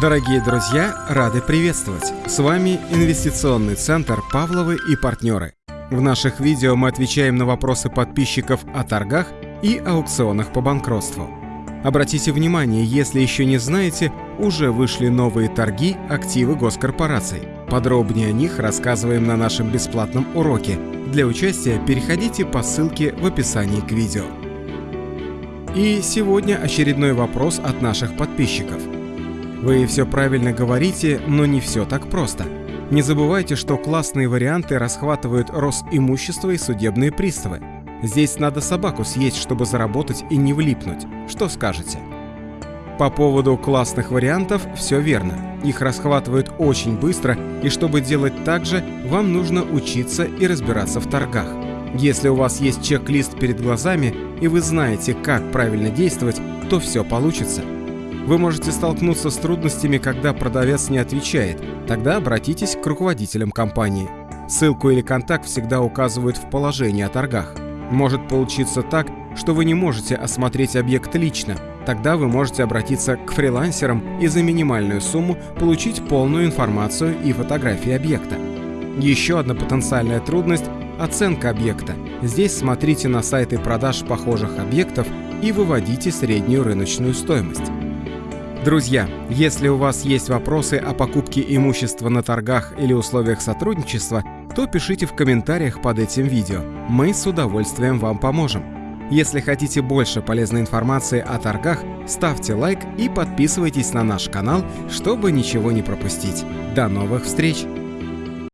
Дорогие друзья, рады приветствовать! С вами Инвестиционный центр «Павловы и партнеры». В наших видео мы отвечаем на вопросы подписчиков о торгах и аукционах по банкротству. Обратите внимание, если еще не знаете, уже вышли новые торги активы госкорпораций. Подробнее о них рассказываем на нашем бесплатном уроке. Для участия переходите по ссылке в описании к видео. И сегодня очередной вопрос от наших подписчиков – вы все правильно говорите, но не все так просто. Не забывайте, что классные варианты расхватывают Росимущество и судебные приставы. Здесь надо собаку съесть, чтобы заработать и не влипнуть. Что скажете? По поводу классных вариантов все верно. Их расхватывают очень быстро, и чтобы делать так же, вам нужно учиться и разбираться в торгах. Если у вас есть чек-лист перед глазами, и вы знаете, как правильно действовать, то все получится. Вы можете столкнуться с трудностями, когда продавец не отвечает. Тогда обратитесь к руководителям компании. Ссылку или контакт всегда указывают в положении о торгах. Может получиться так, что вы не можете осмотреть объект лично. Тогда вы можете обратиться к фрилансерам и за минимальную сумму получить полную информацию и фотографии объекта. Еще одна потенциальная трудность – оценка объекта. Здесь смотрите на сайты продаж похожих объектов и выводите среднюю рыночную стоимость. Друзья, если у вас есть вопросы о покупке имущества на торгах или условиях сотрудничества, то пишите в комментариях под этим видео. Мы с удовольствием вам поможем. Если хотите больше полезной информации о торгах, ставьте лайк и подписывайтесь на наш канал, чтобы ничего не пропустить. До новых встреч!